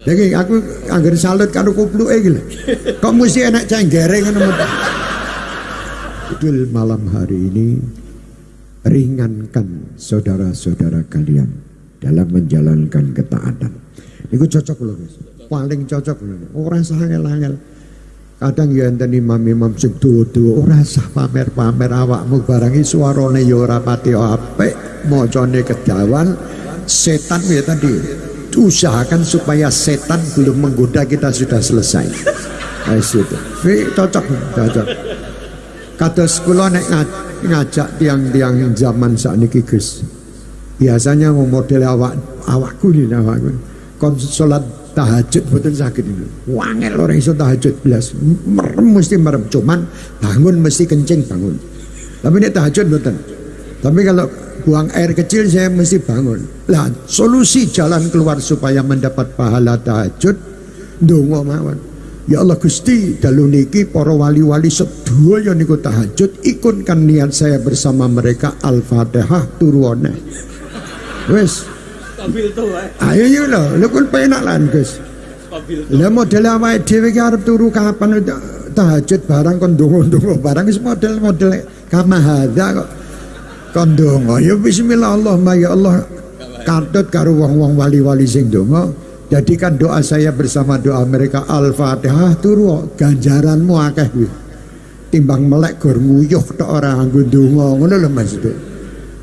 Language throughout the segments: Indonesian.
Jadi aku anggar salut karo kupluke iki lho. Kok mesti enak cenggere ngono. Idul malam hari ini ringankan saudara-saudara kalian dalam menjalankan ketaatan. Iku cocok loh guys. Paling cocok loh. Ora sah angel-angel. Kadang ya enten imam-imam sing tuwa-tuwa ora sah pamer-pamer awakmu barangi suarane ya ora pati apik, setan ya tadi usahakan supaya setan belum menggoda kita sudah selesai. Nah, itu. cocok, cocok. Kados kula nek ngajak tiang-tiang zaman sakniki Gus. Biasanya mau model awak awakku ini awakku. Kon salat tahajud betul sakit ini. Wangel orang iso tahajud belas. Merem mesti merem. Cuman bangun mesti kencing bangun. Tapi ini tahajud betul. Tapi kalau buang air kecil saya mesti bangun. Lah solusi jalan keluar supaya mendapat pahala tahajud dongo mawon. Ya Allah Gusti dalu niki para wali-wali sedaya niku tahajud ikunkan niat saya bersama mereka Al-Fatihah turuane. Wes. Stabil to Ayo yo lho, lho kun penak lan Gus. Stabil. Lah model awake dhewe ki arep turu kapan tahajud barang kon ndonga-ndonga barang wis model-model kamahadza kok kon ndonga ya bismillah Allahumma ya Allah katut karo wong-wong wali-wali sing ndonga Jadikan doa saya bersama doa mereka Al-Fatihah turu ganjaranmu akeh kuwi. Timbang melek gor nguyuh tok ora nganggo donga ngono lho Mas.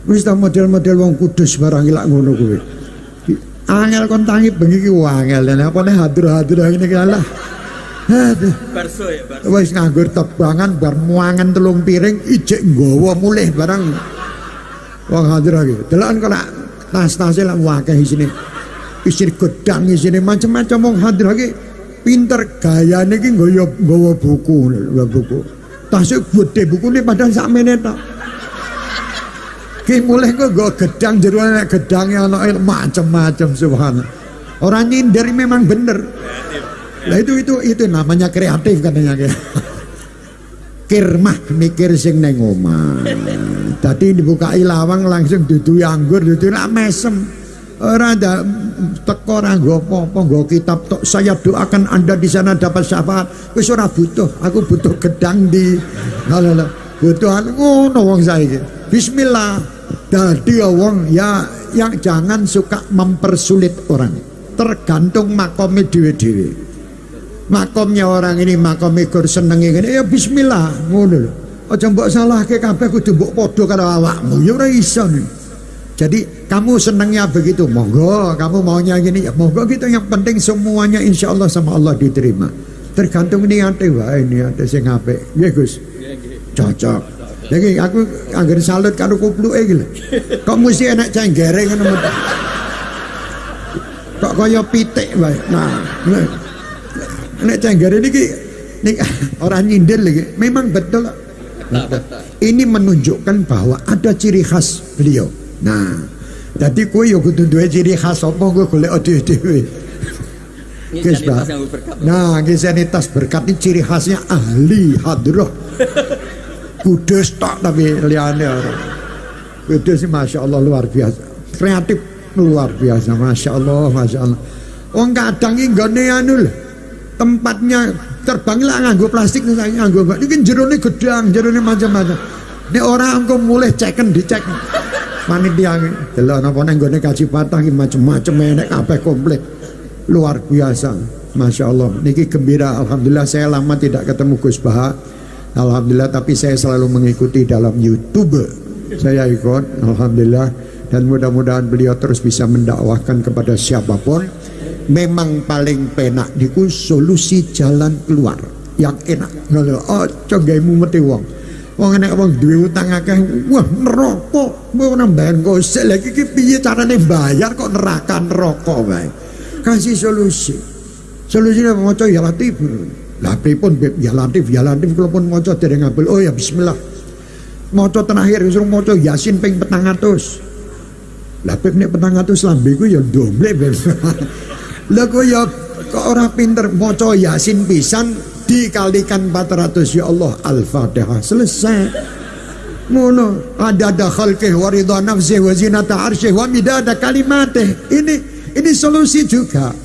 Wis ta model-model wong kudus barang ilak ngono kuwi. Angel kon tangi bengi ki angel apa nek hadir-hadir ngene ki Allah. Aduh. Barso ya, barso. Wis nganggur tebangan bar muangan telung piring ijek nggawa mulih barang. Wong hadir lagi. Delokan kok tas-tase lak wakeh isine. Isir gedang isine. Macam-macam wong hadir lagi. Pinter gayane iki nggawa nggawa buku nggawa buku. Tasik gede bukune padahal sakmene tok. Ki mulai kok nggawa gedang jero nek gedange ana macam-macam subhanallah. Orang nyindir memang bener. Lah itu itu itu namanya kreatif katanya kirmah mikir sing neng omah tadi dibuka lawang langsung dudu anggur dudu nak mesem Ora ada teko ora nggo apa-apa nggo kitab tok saya doakan Anda di sana dapat syafaat. Wis ora butuh, aku butuh gedang di lha butuh ngono wong saiki. Bismillah. Dadi wong ya yang jangan suka mempersulit orang. Tergantung makomnya dewe-dewe. Makomnya orang ini makom ikut senengi ngene ya bismillah ngono lho. Aja mbok salahke kabeh kudu mbok padha karo awakmu. Ya ora iso. Jadi kamu senangnya begitu, monggo. Kamu maunya gini, ya monggo gitu. Yang penting semuanya insya Allah sama Allah diterima. Tergantung niatnya, wah ini ada sing ngape. Ya Gus, cocok. Jadi aku anggar salut karo kuplu gitu. Kok mesti enak cenggere kan Kok kaya pitik wae. Nah, enak cenggere niki nih orang nyindir lagi. Memang betul. Ini menunjukkan bahwa ada ciri khas beliau. Nah, jadi kue yo kudu duwe ciri khas apa kue golek dhewe-dhewe. Guys, Nah, gesenitas berkat ini ciri khasnya ahli hadroh. Kudus tak tapi liane orang. Kudus masya Allah luar biasa. Kreatif luar biasa, masya Allah, masya Allah. Wong kadang ini gak anu Tempatnya terbang lah nganggo plastik nih nganggo ini jerone gedang, jerone macam-macam. Ini orang engko mulai ceken dicek. Panitia delok napa nang gone kaji patah iki macem-macem enek kabeh komplit luar biasa Masya Allah niki gembira Alhamdulillah saya lama tidak ketemu Gus Baha. Alhamdulillah tapi saya selalu mengikuti dalam YouTube. Saya ikut Alhamdulillah. Dan mudah-mudahan beliau terus bisa mendakwahkan kepada siapa pun memang paling penak diku solusi jalan keluar yang enak oh cogaimu mati wong Wong enek wong duwe utang akeh, wah neraka. Mau nambahan gosek lagi iki piye carane bayar kok neraka neraka wae. Kasih solusi. Solusine maca ya latif. Lah pripun Beb ya latif ya latif kula pun maca dereng ngabul. Oh ya bismillah. Maca terakhir suruh maca Yasin ping 400. Lah Beb nek 400 lambe ku ya domble Kok ya kok ora pinter? Maca Yasin pisan dikalikan 400 ya Allah Al-Fatihah selesai. Ngono ada ada khalqih wa ridha nafsih wa zinata arsyih wa midada kalimatih. Ini ini solusi juga.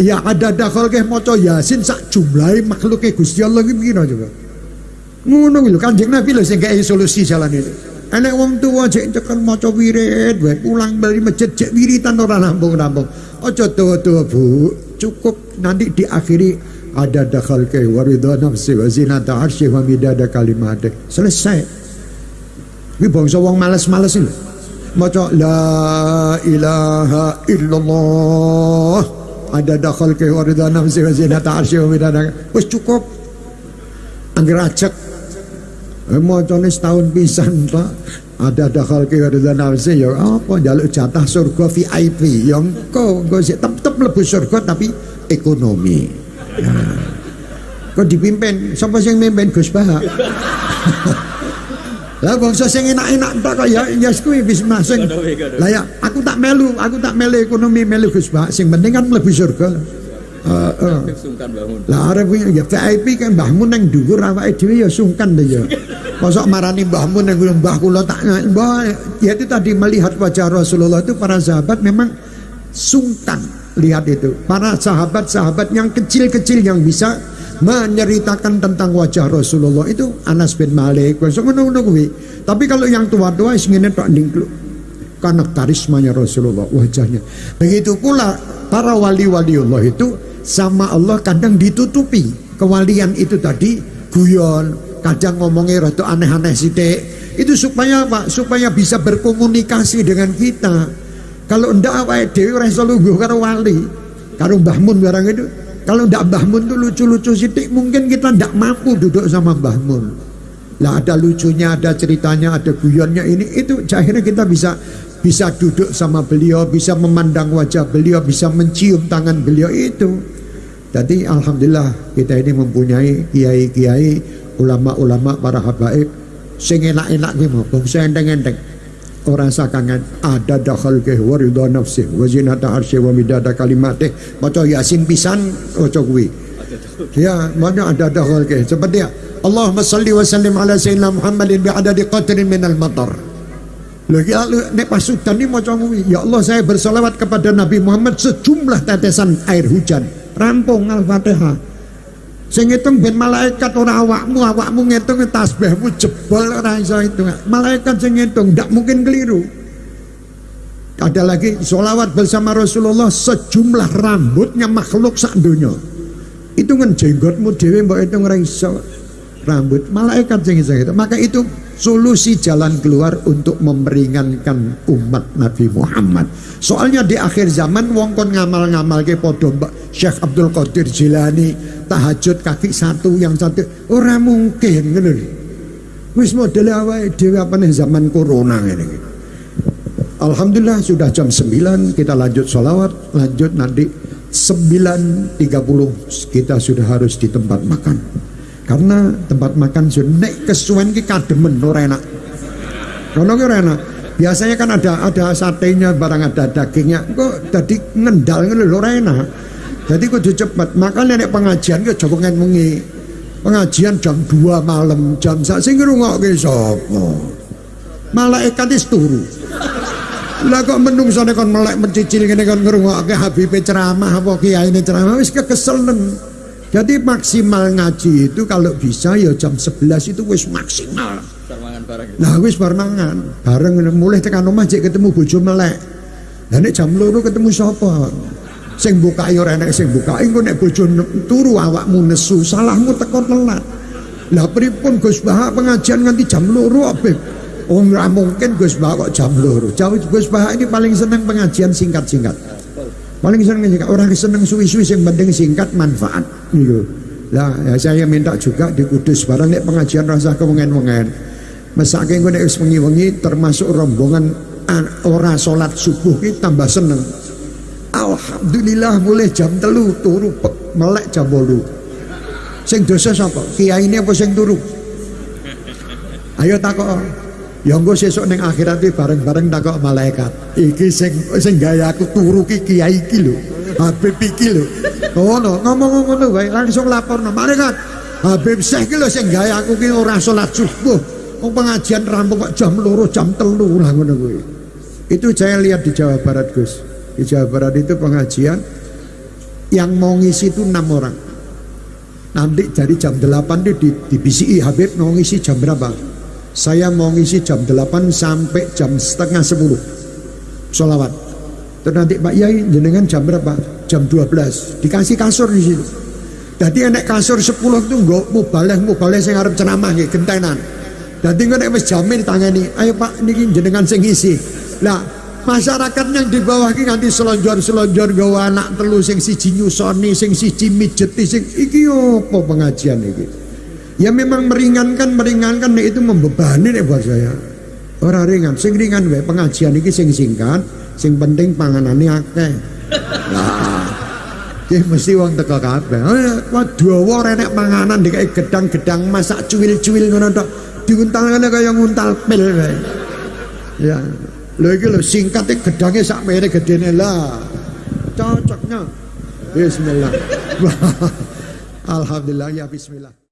Ya ada dakal ke maca Yasin sak jumlahe makhluke Gusti Allah iki pira coba. Ngono lho Kanjeng Nabi lho sing gawe solusi jalan itu. Enek wong tuwa jek tekan maca wirid wae pulang bali masjid jek wiritan ora nampung-nampung. Aja tuwa-tuwa Bu, cukup nanti diakhiri ada dakal ke waridha nafsi wa zinata arsy wa midada kalimat. Selesai. Ini bangsa wong males-males ini. Maca la ilaha illallah ada dakal ke waridha nafsi wa zinata arsy wa midada. Wis cukup. Angger acek Eh, Mocone setahun pisan Pak. Ada dakal ke ridha nafsi ya apa jaluk jatah surga VIP yang engko engko sik tetep mlebu surga tapi ekonomi. Nah. Kok dipimpin sapa sing mimpin Gus Bah? Lah bangsa sing enak-enak tak kok ya ya kuwi wis masing. Lah ya aku tak melu, aku tak melu ekonomi melu Gus Bah. Sing penting kan mlebu surga. Uh, uh. Lah arep ya VIP kan Mbah Mun nang dhuwur awake dhewe ya sungkan deh ya. Mosok marani Mbah Mun nang Mbah kula tak Mbah ya itu tadi melihat wajah Rasulullah itu para sahabat memang sungkan lihat itu. Para sahabat-sahabat yang kecil-kecil yang bisa menceritakan tentang wajah Rasulullah itu Anas bin Malik ngono-ngono kuwi. Tapi kalau yang tua-tua wis ngene tok. Karena karismanya Rasulullah wajahnya. Begitu pula para wali-wali Allah itu sama Allah kadang ditutupi kewalian itu tadi guyon kadang ngomongnya rada aneh-aneh sithik. Itu supaya apa supaya bisa berkomunikasi dengan kita. Kalau ndak awake dhewe ora iso karo wali karo Mbah Mun barang itu. Kalau ndak Mbah Mun tuh lucu-lucu sithik mungkin kita ndak mampu duduk sama Mbah Mun. Lah ada lucunya ada ceritanya ada guyonnya ini itu akhirnya kita bisa bisa duduk sama beliau bisa memandang wajah beliau bisa mencium tangan beliau itu. Jadi alhamdulillah kita ini mempunyai kiai-kiai, ulama-ulama para habaib sing enak-enak ki mau bangsa enteng-enteng. Orang sakangan ada dakhal ke waridha nafsi wa zinata arsy wa midada kalimatih. Maca Yasin pisan maca kuwi. Ya, mana ada dakhal ke seperti ya. Allahumma salli wa sallim ala sayyidina Muhammadin bi adadi qatrin minal matar. Lagi lalu nek pasudan ini maca kuwi. Ya Allah saya bersolawat kepada Nabi Muhammad sejumlah tetesan air hujan rampung Al-Fatihah sing ngitung ben malaikat ora awakmu awakmu ngitung tasbihmu jebol ora iso itu malaikat sing ngitung ndak mungkin keliru. Ada lagi sholawat bersama Rasulullah sejumlah rambutnya makhluk sak dunia itu kan jenggotmu dewi mbak itu ora iso. Rambut malaikat sing itu maka itu solusi jalan keluar untuk memperingankan umat Nabi Muhammad. Soalnya di akhir zaman wong kon ngamal-ngamal ke podo Mbak Syekh Abdul Qadir Jilani tahajud kaki satu yang satu orang mungkin ngono Wis model awake dhewe apa nih zaman corona ini. Alhamdulillah sudah jam 9 kita lanjut sholawat lanjut nanti 9.30 kita sudah harus di tempat makan. Karena tempat makan sudah naik kesuwen ki kademen ora enak. Kono ki biasanya kan ada ada satenya barang ada dagingnya kok tadi ngendal ngono ora jadi kudu cepet makanya nek pengajian ki aja wengi pengajian jam 2 malam jam sak sing ngrungokke sapa? Malaikat wis turu. Lah kok menungsone kon melek mencicil ngene kon ngrungokke Habib ceramah apa kiai ceramah wis kekeselen jadi maksimal ngaji itu kalau bisa ya jam 11 itu wis maksimal. Nah wis barengan, bareng mulai tekan omah jek ketemu bojo melek. Nek jam loro ketemu sapa? Sing buka ora enek sing buka. Engko nek bojo turu awakmu nesu, salahmu teko telat. Lah pripun Gus Bah pengajian nganti jam loro Habib? Oh ora mungkin Gus Bah kok jam loro. Jauh Gus Bah ini paling seneng pengajian singkat-singkat paling seneng singkat orang seneng suwi-suwi yang penting singkat manfaat gitu lah ya, saya minta juga di Kudus barang nek pengajian rasa kewengen-wengen mesake engko nek wis wengi-wengi termasuk rombongan ora salat subuh ki tambah seneng Alhamdulillah mulai jam telu turu melek jam bolu sing dosa sapa kiai ini apa sing turu ayo takok Ya engko sesuk ning akhirat iki bareng-bareng takok malaikat. Iki sing sing gawe aku turu ki kiai iki lho. Habib iki lho. Ngono, ngomong ngono wae langsung laporno malaikat. Habib Syekh ki lho sing gawe aku ki ora salat subuh. Wong pengajian rampung kok jam loro jam telu lah ngono kuwi. Itu saya lihat di Jawa Barat Gus. Di Jawa Barat itu pengajian Yang mau ngisi itu enam orang. Nanti dari jam 8 itu di, di BCI Habib mau ngisi jam berapa? Saya mau ngisi jam 8 sampai jam setengah 10 Sholawat Terus nanti Pak Yai jenengan jam berapa? Jam 12 Dikasih kasur di situ Jadi enek kasur 10 itu enggak mubaleh mubaleh saya harap ceramah gentenan. Jadi enek wis jamin tangani. Ayo Pak niki jenengan sing isi. Lah masyarakat yang di bawah ini nanti selonjor-selonjor gawa anak telu sing siji nyusoni sing siji mijeti sing iki apa pengajian iki ya memang meringankan meringankan nih itu membebani nih buat saya orang ringan sing ringan wae pengajian iki sing singkat sing penting panganane akeh nah Ki mesti wong teko kabeh. Wah dawa renek panganan dikai gedang-gedang masak cuwil-cuwil ngono tok. Diuntal kaya nguntal pil wae. Ya. Lho iki lho singkat gedange sak mere gedene lah. Cocoknya. Bismillah. Alhamdulillah ya bismillah.